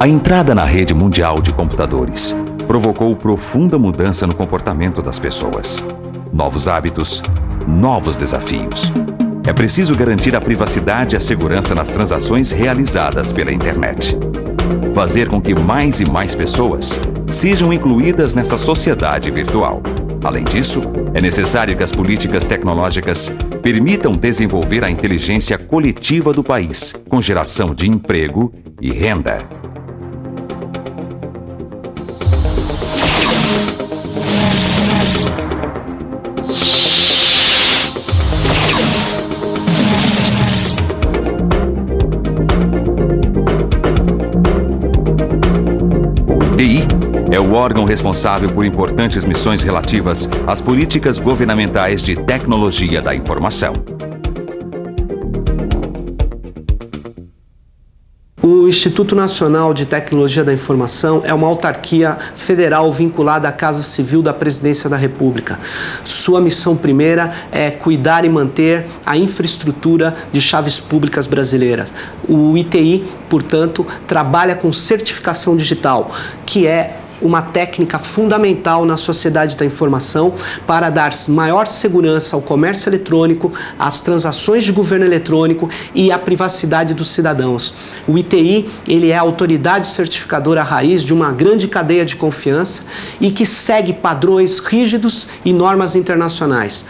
A entrada na rede mundial de computadores provocou profunda mudança no comportamento das pessoas. Novos hábitos, novos desafios. É preciso garantir a privacidade e a segurança nas transações realizadas pela internet. Fazer com que mais e mais pessoas sejam incluídas nessa sociedade virtual. Além disso, é necessário que as políticas tecnológicas permitam desenvolver a inteligência coletiva do país, com geração de emprego e renda. Órgão responsável por importantes missões relativas às políticas governamentais de tecnologia da informação. O Instituto Nacional de Tecnologia da Informação é uma autarquia federal vinculada à Casa Civil da Presidência da República. Sua missão primeira é cuidar e manter a infraestrutura de chaves públicas brasileiras. O ITI, portanto, trabalha com certificação digital, que é uma técnica fundamental na sociedade da informação para dar maior segurança ao comércio eletrônico, às transações de governo eletrônico e à privacidade dos cidadãos. O ITI ele é a autoridade certificadora raiz de uma grande cadeia de confiança e que segue padrões rígidos e normas internacionais.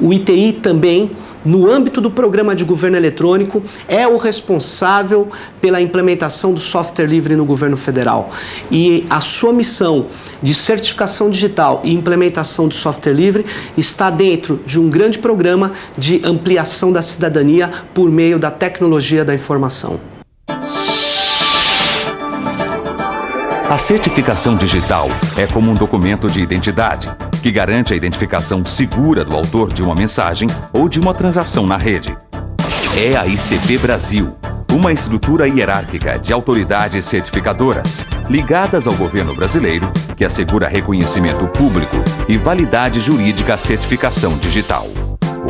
O ITI também no âmbito do programa de governo eletrônico, é o responsável pela implementação do software livre no governo federal. E a sua missão de certificação digital e implementação do software livre está dentro de um grande programa de ampliação da cidadania por meio da tecnologia da informação. A certificação digital é como um documento de identidade que garante a identificação segura do autor de uma mensagem ou de uma transação na rede. É a ICP Brasil, uma estrutura hierárquica de autoridades certificadoras ligadas ao governo brasileiro que assegura reconhecimento público e validade jurídica à certificação digital.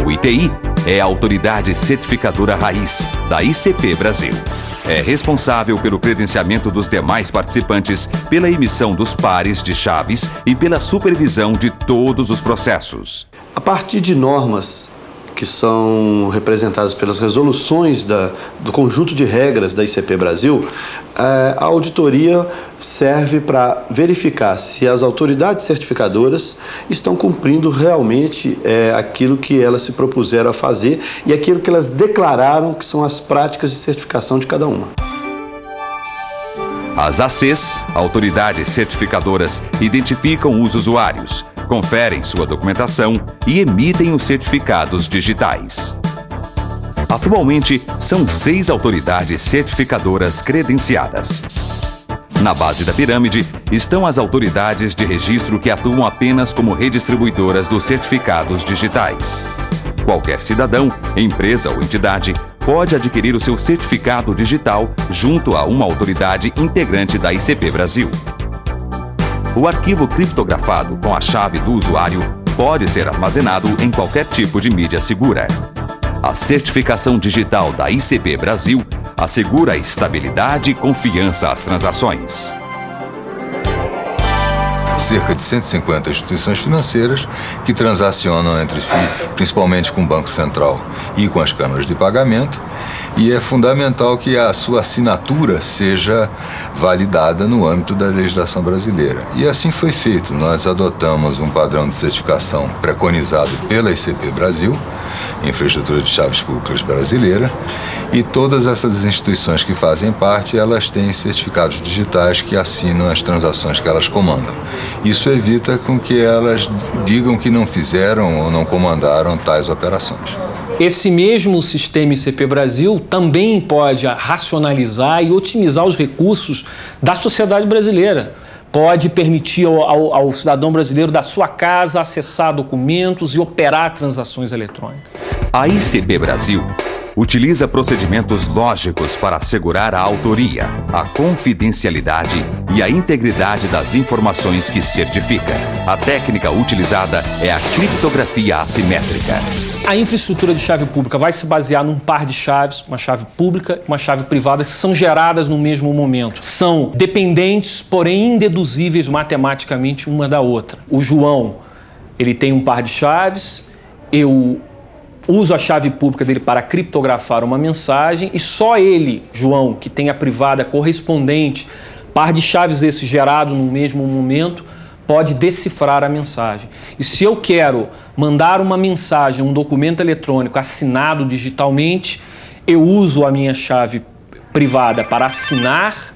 O ITI é a autoridade certificadora raiz da ICP Brasil. É responsável pelo credenciamento dos demais participantes, pela emissão dos pares de chaves e pela supervisão de todos os processos. A partir de normas que são representadas pelas resoluções da, do conjunto de regras da ICP Brasil, é, a auditoria serve para verificar se as autoridades certificadoras estão cumprindo realmente é, aquilo que elas se propuseram a fazer e aquilo que elas declararam que são as práticas de certificação de cada uma. As ACs, autoridades certificadoras, identificam os usuários, conferem sua documentação e emitem os certificados digitais. Atualmente, são seis autoridades certificadoras credenciadas. Na base da pirâmide estão as autoridades de registro que atuam apenas como redistribuidoras dos certificados digitais. Qualquer cidadão, empresa ou entidade pode adquirir o seu certificado digital junto a uma autoridade integrante da ICP Brasil. O arquivo criptografado com a chave do usuário pode ser armazenado em qualquer tipo de mídia segura. A certificação digital da ICB Brasil assegura estabilidade e confiança às transações. Cerca de 150 instituições financeiras que transacionam entre si, principalmente com o Banco Central e com as câmaras de pagamento, e é fundamental que a sua assinatura seja validada no âmbito da legislação brasileira. E assim foi feito. Nós adotamos um padrão de certificação preconizado pela ICP Brasil, Infraestrutura de Chaves Públicas Brasileira, e todas essas instituições que fazem parte, elas têm certificados digitais que assinam as transações que elas comandam. Isso evita com que elas digam que não fizeram ou não comandaram tais operações. Esse mesmo sistema ICP Brasil também pode racionalizar e otimizar os recursos da sociedade brasileira. Pode permitir ao, ao, ao cidadão brasileiro da sua casa acessar documentos e operar transações eletrônicas. A ICB Brasil utiliza procedimentos lógicos para assegurar a autoria, a confidencialidade e a integridade das informações que certifica. A técnica utilizada é a criptografia assimétrica. A infraestrutura de chave pública vai se basear num par de chaves, uma chave pública e uma chave privada, que são geradas no mesmo momento. São dependentes, porém indeduzíveis matematicamente uma da outra. O João, ele tem um par de chaves, eu uso a chave pública dele para criptografar uma mensagem e só ele, João, que tem a privada correspondente, par de chaves esse gerado no mesmo momento, pode decifrar a mensagem. E se eu quero mandar uma mensagem, um documento eletrônico assinado digitalmente, eu uso a minha chave privada para assinar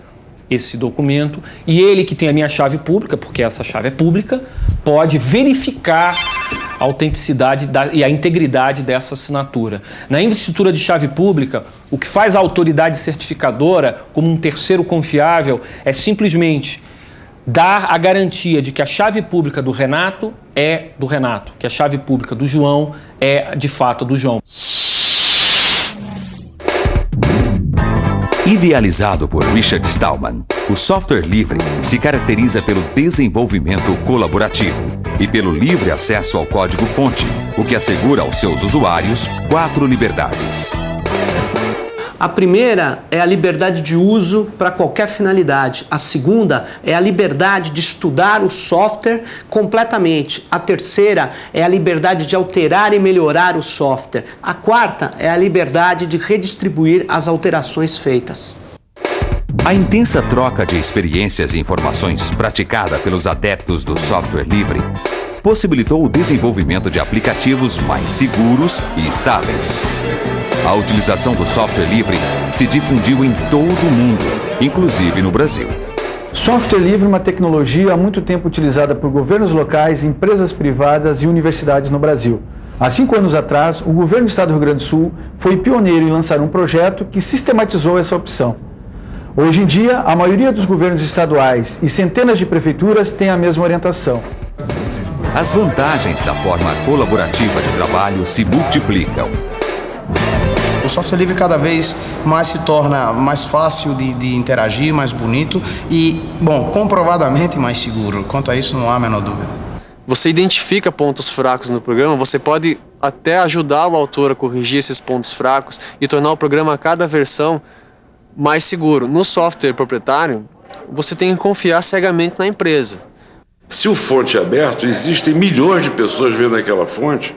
esse documento e ele que tem a minha chave pública, porque essa chave é pública, pode verificar a autenticidade e a integridade dessa assinatura. Na infraestrutura de chave pública, o que faz a autoridade certificadora como um terceiro confiável é simplesmente dar a garantia de que a chave pública do Renato é do Renato, que a chave pública do João é de fato do João. Idealizado por Richard Stallman, o software livre se caracteriza pelo desenvolvimento colaborativo e pelo livre acesso ao código-fonte, o que assegura aos seus usuários quatro liberdades. A primeira é a liberdade de uso para qualquer finalidade. A segunda é a liberdade de estudar o software completamente. A terceira é a liberdade de alterar e melhorar o software. A quarta é a liberdade de redistribuir as alterações feitas. A intensa troca de experiências e informações praticada pelos adeptos do software livre possibilitou o desenvolvimento de aplicativos mais seguros e estáveis. A utilização do software livre se difundiu em todo o mundo, inclusive no Brasil. Software livre é uma tecnologia há muito tempo utilizada por governos locais, empresas privadas e universidades no Brasil. Há cinco anos atrás, o governo do Estado do Rio Grande do Sul foi pioneiro em lançar um projeto que sistematizou essa opção. Hoje em dia, a maioria dos governos estaduais e centenas de prefeituras têm a mesma orientação. As vantagens da forma colaborativa de trabalho se multiplicam. O software livre cada vez mais se torna mais fácil de, de, interagir, mais bonito e, bom, comprovadamente mais seguro. Quanto a isso, não há a menor dúvida. Você identifica pontos fracos no programa, você pode até ajudar o autor a corrigir esses pontos fracos e tornar o programa a cada versão mais seguro. No software proprietário, você tem que confiar cegamente na empresa. Se o fonte é aberto, existem milhões de pessoas vendo aquela fonte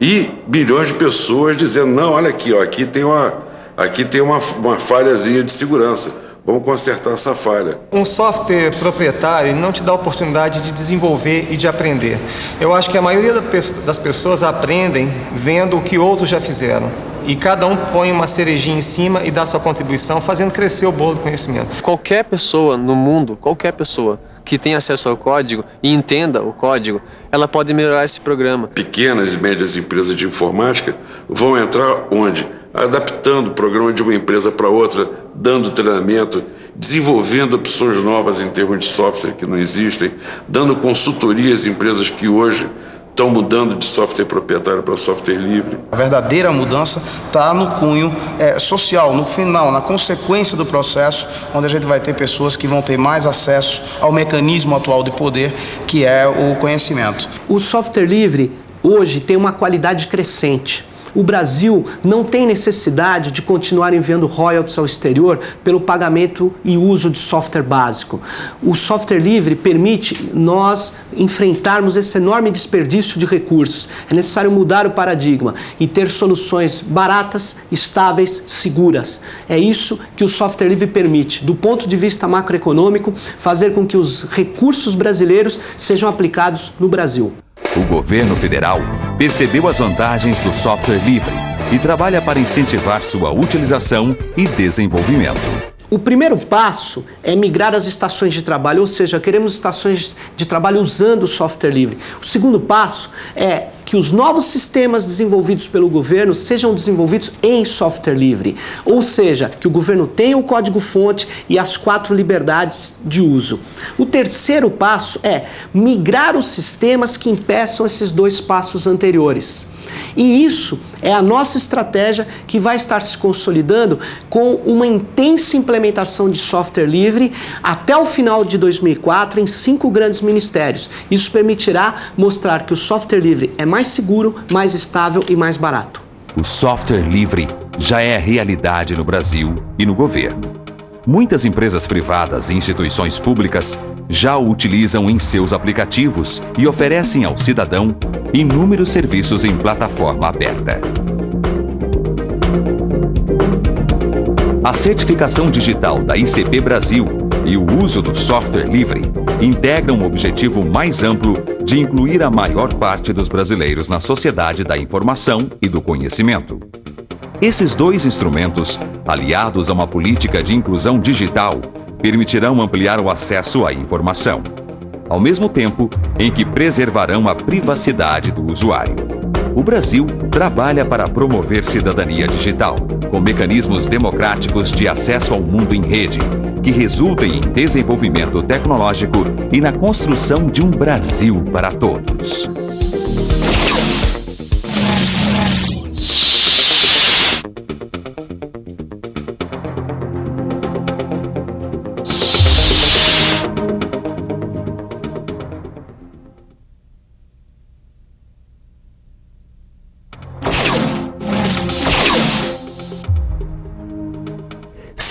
e bilhões de pessoas dizendo, não, olha aqui, ó, aqui tem uma, aqui tem uma, uma falhazinha de segurança. Vamos consertar essa falha. Um software proprietário não te dá a oportunidade de desenvolver e de aprender. Eu acho que a maioria das pessoas aprendem vendo o que outros já fizeram. E cada um põe uma cerejinha em cima e dá sua contribuição, fazendo crescer o bolo do conhecimento. Qualquer pessoa no mundo, qualquer pessoa, que tem acesso ao código e entenda o código, ela pode melhorar esse programa. Pequenas e médias empresas de informática vão entrar onde? Adaptando o programa de uma empresa para outra, dando treinamento, desenvolvendo opções novas em termos de software que não existem, dando consultoria às empresas que hoje estão mudando de software proprietário para software livre. A verdadeira mudança está no cunho é, social, no final, na consequência do processo, onde a gente vai ter pessoas que vão ter mais acesso ao mecanismo atual de poder, que é o conhecimento. O software livre hoje tem uma qualidade crescente o Brasil não tem necessidade de continuar enviando royalties ao exterior pelo pagamento e uso de software básico. O software livre permite nós enfrentarmos esse enorme desperdício de recursos. É necessário mudar o paradigma e ter soluções baratas, estáveis, seguras. É isso que o software livre permite, do ponto de vista macroeconômico, fazer com que os recursos brasileiros sejam aplicados no Brasil. O governo federal percebeu as vantagens do software livre e trabalha para incentivar sua utilização e desenvolvimento. O primeiro passo é migrar as estações de trabalho, ou seja, queremos estações de trabalho usando o software livre. O segundo passo é que os novos sistemas desenvolvidos pelo governo sejam desenvolvidos em software livre, ou seja, que o governo tenha o código-fonte e as quatro liberdades de uso. O terceiro passo é migrar os sistemas que impeçam esses dois passos anteriores. E isso é a nossa estratégia que vai estar se consolidando com uma intensa implementação de software livre até o final de 2004 em cinco grandes ministérios. Isso permitirá mostrar que o software livre é mais seguro, mais estável e mais barato. O software livre já é realidade no Brasil e no governo. Muitas empresas privadas e instituições públicas já o utilizam em seus aplicativos e oferecem ao cidadão inúmeros serviços em plataforma aberta. A certificação digital da ICP Brasil e o uso do software livre integram um objetivo mais amplo de incluir a maior parte dos brasileiros na sociedade da informação e do conhecimento. Esses dois instrumentos, aliados a uma política de inclusão digital, permitirão ampliar o acesso à informação, ao mesmo tempo em que preservarão a privacidade do usuário. O Brasil trabalha para promover cidadania digital, com mecanismos democráticos de acesso ao mundo em rede, que resultem em desenvolvimento tecnológico e na construção de um Brasil para todos.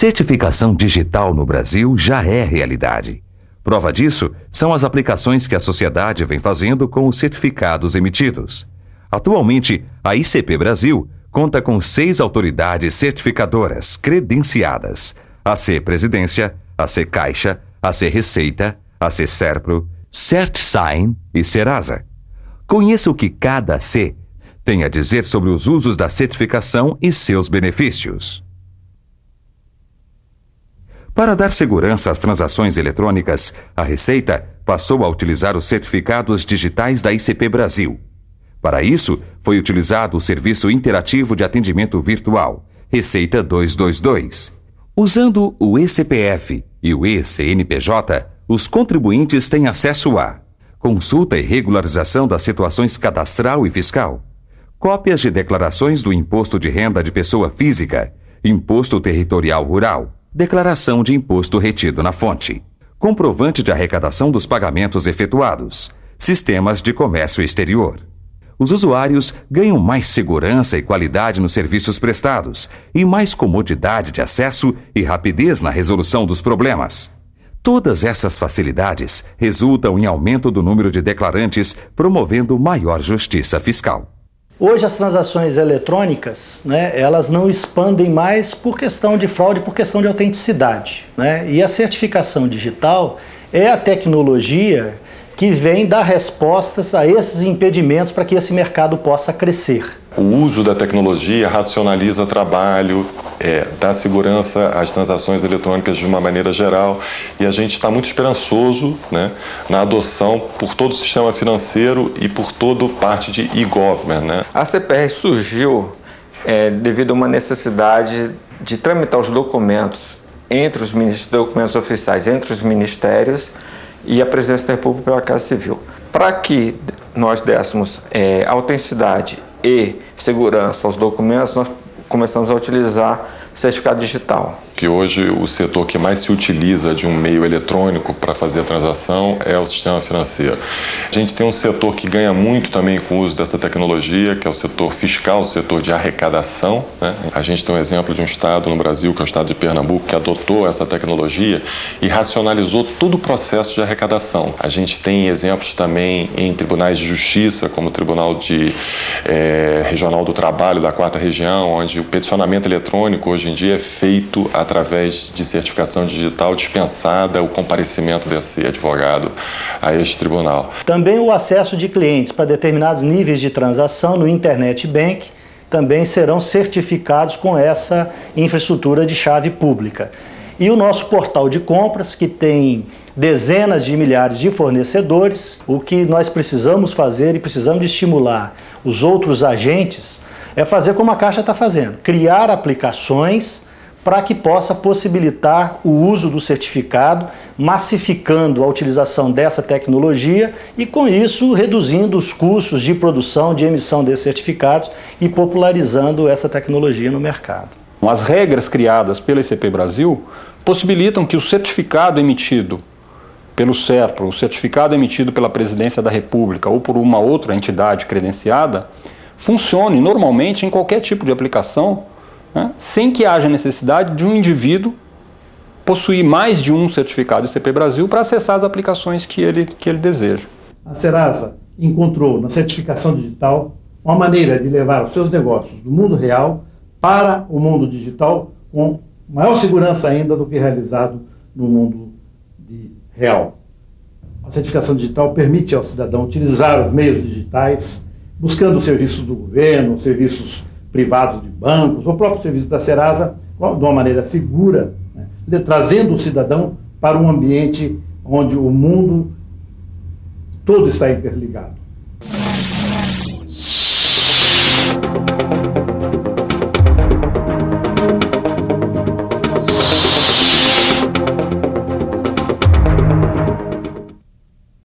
Certificação digital no Brasil já é realidade. Prova disso são as aplicações que a sociedade vem fazendo com os certificados emitidos. Atualmente, a ICP Brasil conta com seis autoridades certificadoras credenciadas: AC Presidência, AC Caixa, AC Receita, AC Serpro, CertSign e Serasa. Conheça o que cada C tem a dizer sobre os usos da certificação e seus benefícios. Para dar segurança às transações eletrônicas, a Receita passou a utilizar os certificados digitais da ICP Brasil. Para isso, foi utilizado o Serviço Interativo de Atendimento Virtual, Receita 222. Usando o eCPF e o eCNPJ, os contribuintes têm acesso a consulta e regularização das situações cadastral e fiscal, cópias de declarações do Imposto de Renda de Pessoa Física, Imposto Territorial Rural, declaração de imposto retido na fonte, comprovante de arrecadação dos pagamentos efetuados, sistemas de comércio exterior. Os usuários ganham mais segurança e qualidade nos serviços prestados e mais comodidade de acesso e rapidez na resolução dos problemas. Todas essas facilidades resultam em aumento do número de declarantes, promovendo maior justiça fiscal. Hoje as transações eletrônicas, né, elas não expandem mais por questão de fraude, por questão de autenticidade. Né? E a certificação digital é a tecnologia que vem dar respostas a esses impedimentos para que esse mercado possa crescer. O uso da tecnologia racionaliza trabalho, é, dá segurança às transações eletrônicas de uma maneira geral e a gente está muito esperançoso né, na adoção por todo o sistema financeiro e por toda parte de e-government. Né? A CPR surgiu é, devido a uma necessidade de tramitar os documentos entre os documentos oficiais entre os ministérios e a Presidência da República pela Casa Civil. Para que nós dessemos é, autenticidade e segurança aos documentos, nós começamos a utilizar certificado digital. Que hoje o setor que mais se utiliza de um meio eletrônico para fazer a transação é o sistema financeiro. A gente tem um setor que ganha muito também com o uso dessa tecnologia, que é o setor fiscal, o setor de arrecadação. Né? A gente tem um exemplo de um estado no Brasil, que é o estado de Pernambuco, que adotou essa tecnologia e racionalizou todo o processo de arrecadação. A gente tem exemplos também em tribunais de justiça, como o Tribunal de, é, Regional do Trabalho da Quarta Região, onde o peticionamento eletrônico hoje em dia é feito através de certificação digital dispensada o comparecimento desse advogado a este tribunal. Também o acesso de clientes para determinados níveis de transação no Internet Bank também serão certificados com essa infraestrutura de chave pública. E o nosso portal de compras, que tem dezenas de milhares de fornecedores, o que nós precisamos fazer e precisamos estimular os outros agentes é fazer como a Caixa está fazendo, criar aplicações para que possa possibilitar o uso do certificado, massificando a utilização dessa tecnologia e, com isso, reduzindo os custos de produção, de emissão desses certificados e popularizando essa tecnologia no mercado. As regras criadas pela ICP Brasil possibilitam que o certificado emitido pelo SERPRO, o certificado emitido pela Presidência da República ou por uma outra entidade credenciada, funcione normalmente em qualquer tipo de aplicação, né, sem que haja necessidade de um indivíduo possuir mais de um certificado ICP Brasil para acessar as aplicações que ele, que ele deseja. A Serasa encontrou na certificação digital uma maneira de levar os seus negócios do mundo real para o mundo digital com maior segurança ainda do que realizado no mundo real. A certificação digital permite ao cidadão utilizar os meios digitais, buscando serviços do governo, serviços privados de bancos, o próprio serviço da Serasa, de uma maneira segura, né, trazendo o cidadão para um ambiente onde o mundo todo está interligado.